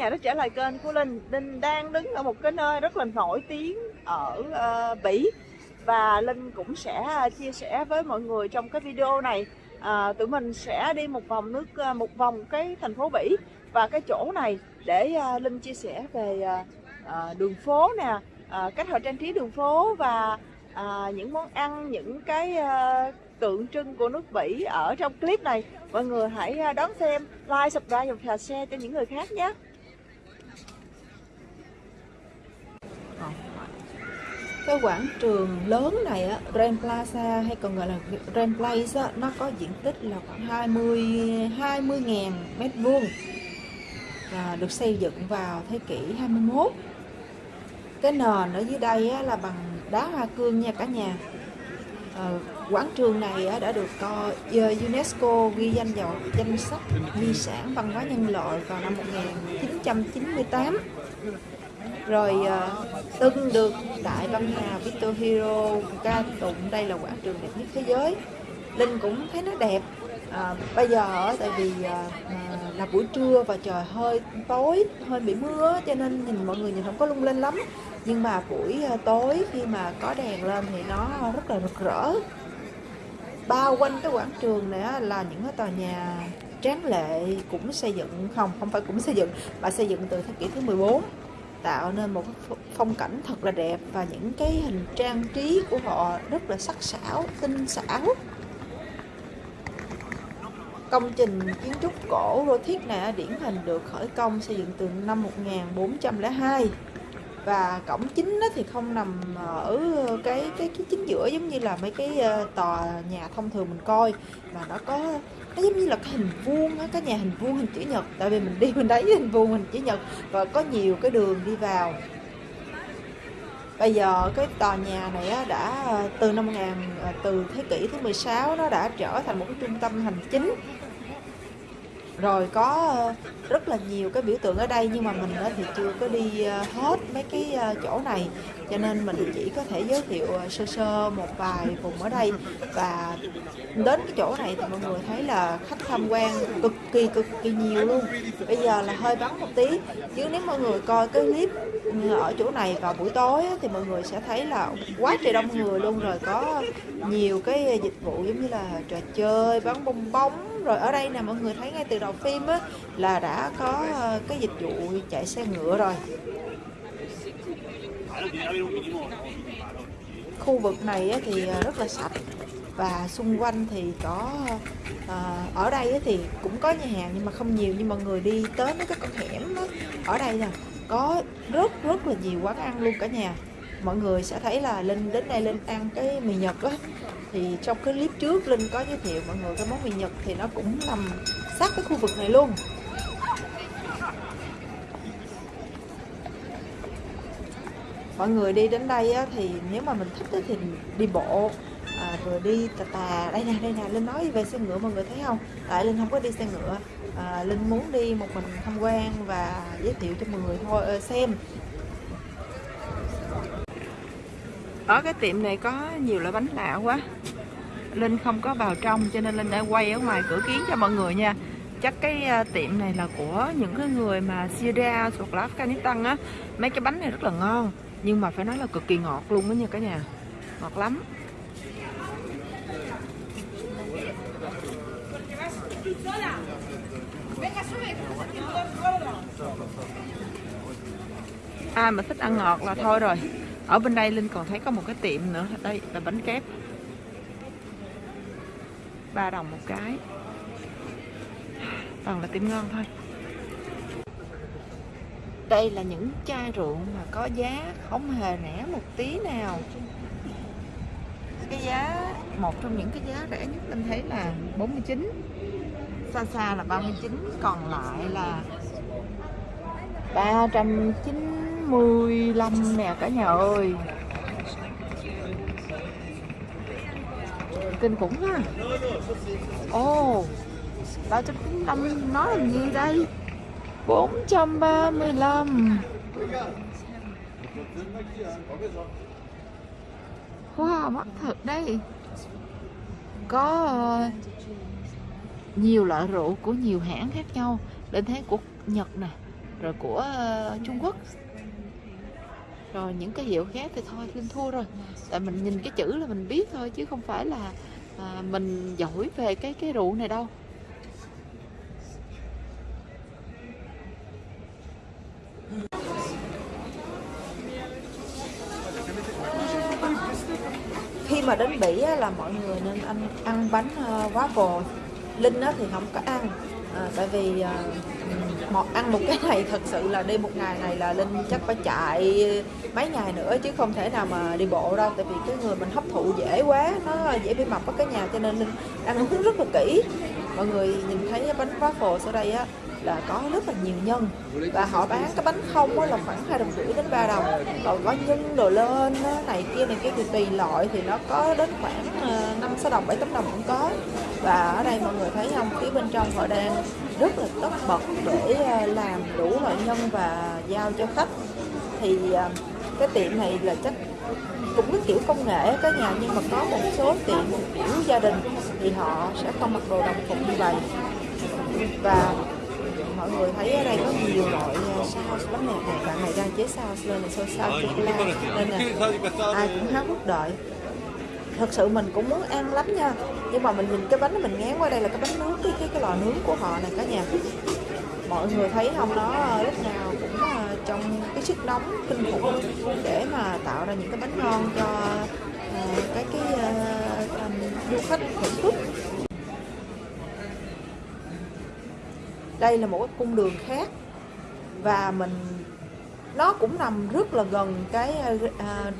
Nhà đã trả lời kênh của Linh. Linh đang đứng ở một cái nơi rất là nổi tiếng ở uh, Bỉ. Và Linh cũng sẽ ờ, chia sẻ với mọi người trong cái video này. À, Tụi mình sẽ đi một vòng nước một vòng cái thành phố Bỉ. Và cái chỗ này để Linh chia sẻ về đường phố nè Cách họ trang trí đường phố và những món ăn, những cái tượng trưng của nước Bỉ ở trong clip này. Mọi người hãy đón xem like subscribe và share cho những người khác nhé. Cái quảng trường lớn này á, Grand Plaza hay còn gọi là Grand Place á, nó có diện tích là khoảng 20 20.000 mét vuông và được xây dựng vào thế kỷ 21 cái nền ở dưới đây á, là bằng đá hoa cương nha cả nhà. À, quảng trường này á đã được ờ, UNESCO ghi danh vào danh sách di sản văn hóa nhân loại vào năm 1998 rồi ờ, từng được đại văn hà Victor Hero ca tụng đây là quảng trường đẹp nhất thế giới. Linh cũng thấy nó đẹp. À, bây giờ tại vì à, là buổi trưa và trời hơi tối hơi bị mưa cho nên nhìn mọi người nhìn không có lung linh lắm. Nhưng mà buổi tối khi mà có đèn lên thì nó rất là rực rỡ. Bao quanh cái quảng trường này là những cái tòa nhà tráng lệ cũng xây dựng không không phải cũng xây dựng mà xây dựng từ thế kỷ thứ 14 tạo nên một phong cảnh thật là đẹp và những cái hình trang trí của họ rất là sắc sảo, tinh xảo. Công trình kiến trúc cổ Gothic này điển hình được khởi công xây dựng từ năm 1402 và cổng chính thì không nằm ở cái cái cái chính giữa giống như là mấy cái ờ, tòa nhà thông thường mình coi. Mà nó có nó giống như là cái hình vuông á cái nhà hình vuông hình chữ nhật. Tại vì mình đi mình thấy hình vuông hình chữ nhật và có nhiều cái đường đi vào. Bây giờ cái tòa nhà này á, đã ờ, từ năm 1000 ờ, từ thế kỷ thứ 16 nó đã trở thành một cái trung tâm hành chính rồi có ờ, rất là nhiều cái biểu tượng ở đây nhưng mà mình thì chưa có đi ờ, hết mấy cái ờ, chỗ này. Cho nên mình chỉ có thể giới thiệu sơ sơ một vài vùng ở đây. Và đến cái chỗ này thì mọi người thấy là khách tham quan cực kỳ cực kỳ nhiều luôn. Bây giờ là hơi vắng một tí. Chứ nếu mọi người coi cái clip ở chỗ này vào buổi tối thì mọi người sẽ thấy là quá trời đông người luôn. Rồi có nhiều cái dịch vụ giống như là trò chơi bắn bong bóng rồi ở đây nè mọi người thấy ngay từ đầu phim á là đã có ờ, cái dịch vụ chạy xe ngựa rồi. Khu vực này thì ờ, rất là sạch và xung quanh thì có à, ở đây thì cũng có nhà hàng nhưng mà không nhiều nhưng mà người đi tới mấy cái con hẻm đó, ở đây nè có rất rất là nhiều quán ăn luôn cả nhà mọi người sẽ thấy là linh đến đây linh ăn cái mì nhật á. Thì trong cái clip trước linh có giới thiệu mọi người cái món mì nhật thì nó cũng nằm sát cái khu vực này luôn. Mọi người đi đến đây á, thì nếu mà mình thích á, thì đi bộ à, vừa đi tà tà. Đây nè đây nè linh nói về xe ngựa mọi người thấy không? Tại linh không có đi xe ngựa à, linh muốn đi một mình tham quan và giới thiệu cho mọi người thôi ờ, xem. Ở cái tiệm này có nhiều loại bánh lạ quá. Linh không có vào trong, cho nên linh đã quay ở ngoài cửa kiến cho mọi người nha. Chắc cái à, tiệm này là của những cái người mà Syria hoặc là Afghanistan á. Mấy cái bánh này rất là ngon, nhưng mà phải nói là cực kỳ ngọt luôn đó nha cả nhà. Ngọt lắm. Ai mà thích ăn ngọt là thôi rồi ở bên đây linh còn thấy có một cái tiệm nữa. Đây, là bánh kép. Ba đồng một cái. Toàn là tiệm ngon thôi. Đây là những chai rượu mà có giá không hề rẻ một tí nào. Cái giá, một trong những cái giá rẻ nhất linh thấy là 49 xa xa là 39 còn lại là 395 nè cả nhà ơi. Kinh khủng ha. Ồ oh, 395 nói là gì đây? 435 Wow, mắc thật đây. Có ờ, nhiều loại rượu của nhiều hãng khác nhau. Đến thế của Nhật nè rồi của uh, Trung Quốc rồi những cái hiệu khác thì thôi Linh thua rồi. Tại mình nhìn cái chữ là mình biết thôi chứ không phải là à, mình giỏi về cái cái rượu này đâu. Khi mà đến Bỉ á, là mọi người nên ăn ăn bánh ờ, uh, waffle Linh á, thì không có ăn à, tại vì uh, một ăn một cái này, thật sự là đi một ngày này là linh chắc phải chạy mấy ngày nữa chứ không thể nào mà đi bộ đâu. Tại vì cái người mình hấp thụ dễ quá, nó dễ bị mập ở cái nhà cho nên linh ăn uống rất là kỹ mọi người nhìn thấy bánh waffle ở đây á, là có rất là nhiều nhân. Và họ bán cái bánh không là khoảng hai đồng rưỡi đến ba đồng. Còn có nhân đồ lên này kia này kia thì tùy loại thì nó có đến khoảng ờ, năm sáu đồng, bảy tám đồng cũng có. Và ở đây mọi người thấy không, phía bên trong họ đang rất là tất bật để ờ, làm đủ loại nhân và giao cho khách. Thì ờ, cái tiệm này là chắc cũng cái kiểu công nghệ cả nhà nhưng mà có một số tiệm kiểu gia đình thì họ sẽ không mặc đồ đồng phục như vậy. Và mọi người thấy ở đây có nhiều loại ờ, sauce lắm nè. Này bạn này đang chế sauce lên này sauce sauce chocolate nên là ai cũng háo hức đợi. Thật sự mình cũng muốn ăn lắm nha. Nhưng mà mình nhìn cái bánh mình ngán qua đây là cái bánh nướng cái cái cái lò nướng của họ này cả nhà. Mọi người thấy không? Nó lúc nào trong cái sức nóng kinh khủng để mà tạo ra những cái bánh ngon cho uh, cái cái uh, du khách thưởng thức. Đây là một cái cung đường khác và mình nó cũng nằm rất là gần cái uh,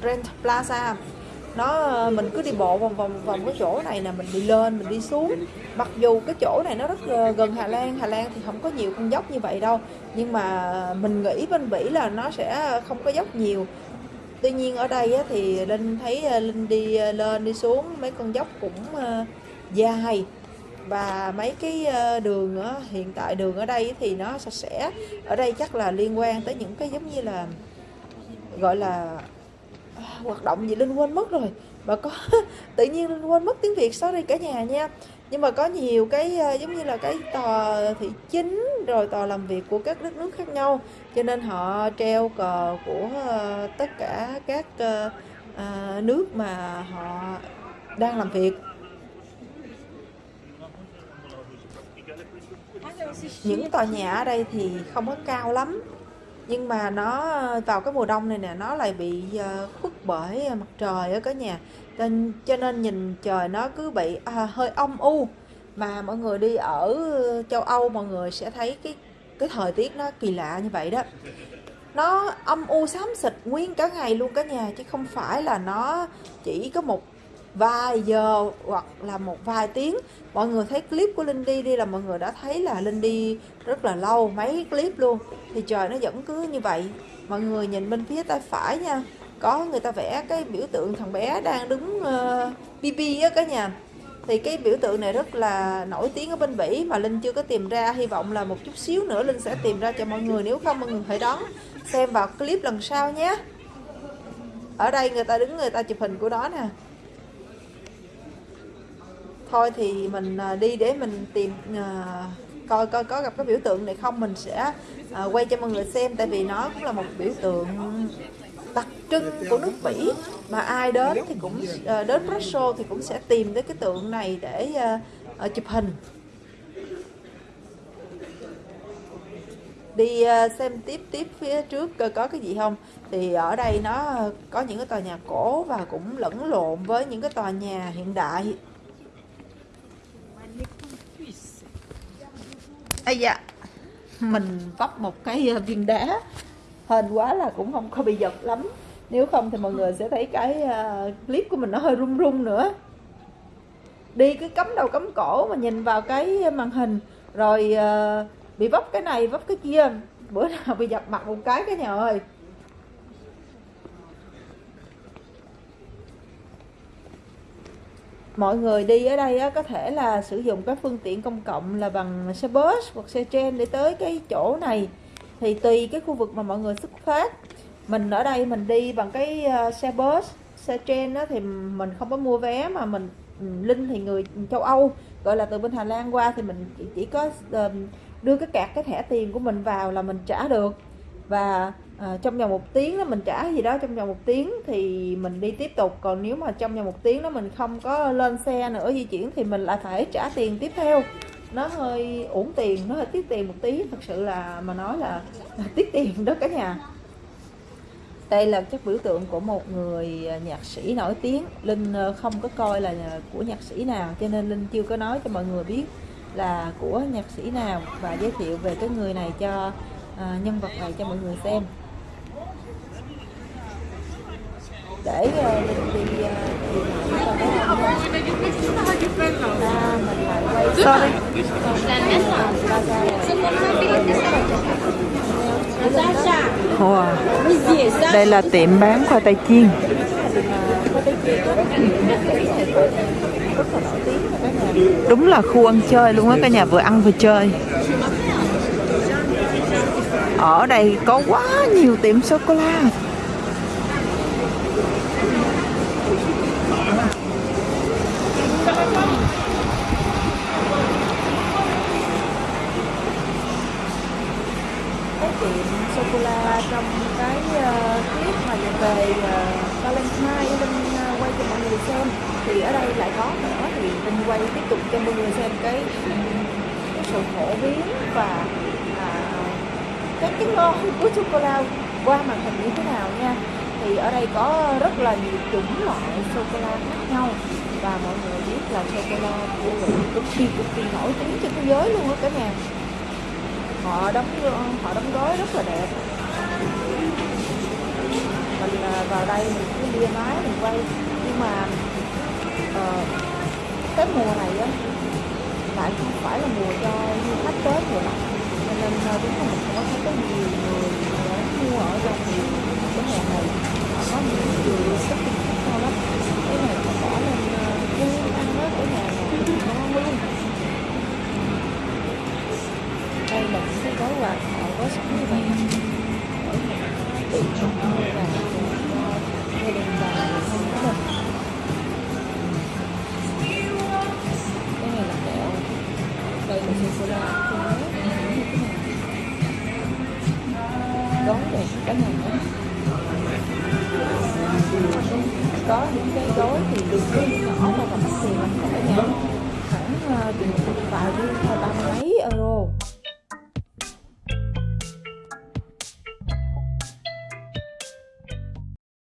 Grand Plaza nó ờ, mình cứ đi bộ vòng vòng vòng cái chỗ này là mình đi lên, mình đi xuống. Mặc dù cái chỗ này nó rất ờ, gần Hà Lan Hà Lan thì không có nhiều con dốc như vậy đâu. Nhưng mà mình nghĩ bên Bỉ là nó sẽ không có dốc nhiều. Tuy nhiên ở đây thì Linh thấy ờ, Linh đi lên, đi xuống, mấy con dốc cũng dài. Và mấy cái đường hiện tại đường ở đây thì nó sạch sẽ. Ở đây chắc là liên quan tới những cái giống như là, gọi là hoạt động gì linh quên mất rồi. Mà có, tự nhiên linh quên mất tiếng việt, sorry cả nhà nha. Nhưng mà có nhiều cái ờ, giống như là cái tòa thị chính, rồi tòa làm việc của các đất nước khác nhau. Cho nên họ treo cờ của ờ, tất cả các ờ, nước mà họ đang làm việc. Những tòa nhà ở đây thì không có cao lắm nhưng mà nó ờ, vào cái mùa đông này nè nó lại bị ờ, khuất bởi ờ, mặt trời ở cả nhà. Nên cho nên nhìn trời nó cứ bị à, hơi âm u. Mà mọi người đi ở châu Âu mọi người sẽ thấy cái cái thời tiết nó kỳ lạ như vậy đó. Nó âm u xám xịt nguyên cả ngày luôn cả nhà chứ không phải là nó chỉ có một vài giờ hoặc là một vài tiếng. Mọi người thấy clip của Linh đi đi là mọi người đã thấy là Linh đi rất là lâu mấy clip luôn. Thì trời nó vẫn cứ như vậy. Mọi người nhìn bên phía tay phải nha. Có người ta vẽ cái biểu tượng thằng bé đang đứng ờ, uh, BB á cả nhà. Thì cái biểu tượng này rất là nổi tiếng ở bên Bỉ mà Linh chưa có tìm ra. Hy vọng là một chút xíu nữa Linh sẽ tìm ra cho mọi người. Nếu không mọi người hãy đón xem vào clip lần sau nhé. Ở đây người ta đứng người ta chụp hình của đó nè thôi thì mình à, đi để mình tìm à, coi coi có gặp cái biểu tượng này không mình sẽ à, quay cho mọi người xem tại vì nó cũng là một biểu tượng đặc trưng của nước Bỉ mà ai đến thì cũng à, đến Brussels thì cũng sẽ tìm tới cái tượng này để à, chụp hình. Đi xem tiếp tiếp phía trước coi có cái gì không. Thì ở đây nó có những cái tòa nhà cổ và cũng lẫn lộn với những cái tòa nhà hiện đại. Ây da. Mình vấp một cái ờ, viên đá. Hên quá là cũng không có bị giật lắm. Nếu không thì mọi người sẽ thấy cái uh, clip của mình nó hơi rung rung nữa. Đi cứ cắm đầu cắm cổ mà nhìn vào cái màn hình. Rồi uh, bị vấp cái này vấp cái kia. Bữa nào bị dập mặt một cái cái nhà ơi mọi người đi ở đây á, có thể là sử dụng các phương tiện công cộng là bằng xe bus hoặc xe tren để tới cái chỗ này. Thì tùy cái khu vực mà mọi người xuất phát. Mình ở đây mình đi bằng cái ờ, xe bus xe tren đó thì mình không có mua vé mà mình ừ, linh thì người châu Âu gọi là từ bên Hà Lan qua thì mình chỉ, chỉ có ờ, đưa cái cạc cái thẻ tiền của mình vào là mình trả được. Và à, trong vòng một tiếng đó mình trả gì đó trong vòng một tiếng thì mình đi tiếp tục. Còn nếu mà trong vòng một tiếng đó mình không có lên xe nữa di chuyển thì mình lại phải trả tiền tiếp theo. Nó hơi uổng tiền nó hơi tiết tiền một tí. Thật sự là mà nói là, là tiết tiền đó cả nhà. Đây là chất biểu tượng của một người nhạc sĩ nổi tiếng. Linh ờ, không có coi là của nhạc sĩ nào cho nên linh chưa có nói cho mọi người biết là của nhạc sĩ nào và giới thiệu về cái người này cho à, nhân vật này cho mọi người xem. Để uh, đi mình lại quay sorry. Wow. đây là tiệm bán khoai tây chiên. Đúng là khu ăn chơi luôn á cả nhà vừa ăn vừa chơi. Ở đây có quá nhiều tiệm sô-cô-la cô la cái tiệm sô cô la trong cái uh, clip mà về uh, Valentine Linh uh, quay cho mọi người xem thì ở đây lại có nữa thì Linh quay tiếp tục cho mọi người xem cái, cái sự phổ biến và các cái ngon của sô cô la qua màn hình như thế nào nha. Thì ở đây có rất là nhiều chủng loại sô cô la khác nhau. Và mọi người biết là sô cô la của Mỹ cực kỳ cực kỳ nổi tiếng trên thế giới luôn á cả nhà. Họ đóng họ đóng gói rất là đẹp. Mình à, vào đây mình cứ đi máy mình quay. Nhưng mà uh, cái mùa này á lại không phải là mùa cho du khách tới mùa lạnh nên đúng là mình không có thấy có nhiều người đến mua ở trong cái